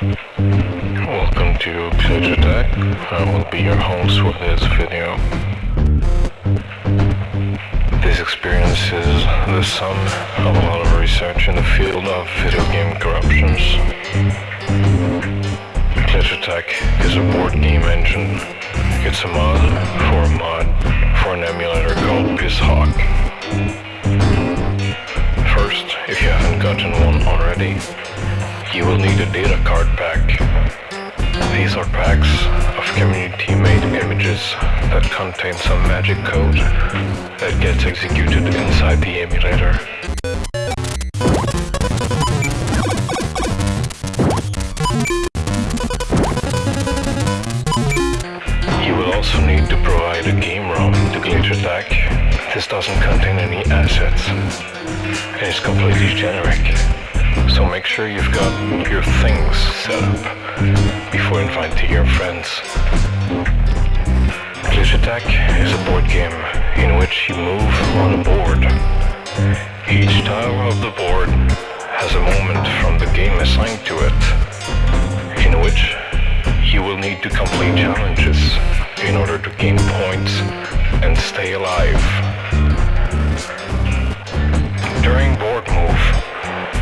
Welcome to Glitch Attack. I will be your host for this video. This experience is the sum of a lot of research in the field of video game corruptions. Glitch Attack is a board game engine. It's a mod for a mod for an emulator called BizHawk. You will need a data card pack. These are packs of community-made images that contain some magic code that gets executed inside the emulator. You will also need to provide a game ROM to Glitch Attack. This doesn't contain any assets and is completely generic. So make sure you've got your things set up before inviting your friends. Glitch Attack is a board game in which you move on a board. Each tile of the board has a moment from the game assigned to it, in which you will need to complete challenges in order to gain points and stay alive. During board move,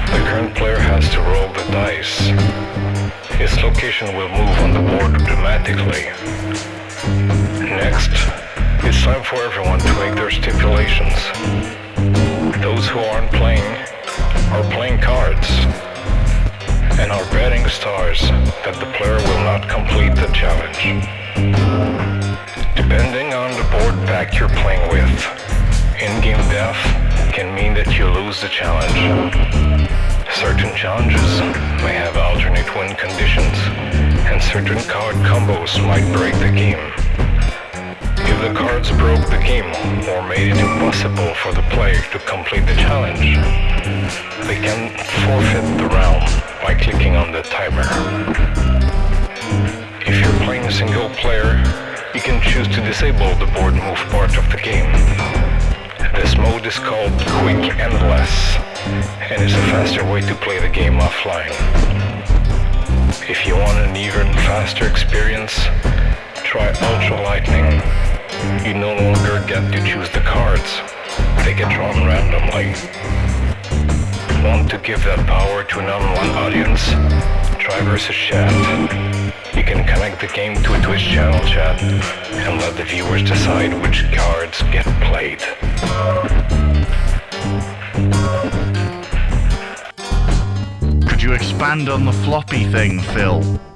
the current player has to roll the dice. Its location will move on the board dramatically. Next, it's time for everyone to make their stipulations. Those who aren't playing are playing cards and are betting stars that the player will not complete the challenge. Depending on the board pack you're playing with, in-game death can mean that you lose the challenge. Certain challenges may have alternate win conditions, and certain card combos might break the game. If the cards broke the game or made it impossible for the player to complete the challenge, they can forfeit the round by clicking on the timer. If you're playing a single player, you can choose to disable the board move part of the game. This mode is called Quick Endless and it's a faster way to play the game offline. If you want an even faster experience, try Ultra Lightning. You no longer get to choose the cards. They get drawn randomly. Want to give that power to an online audience? Try versus chat. You can connect the game to a Twitch channel chat and let the viewers decide which cards get played. Expand on the floppy thing, Phil?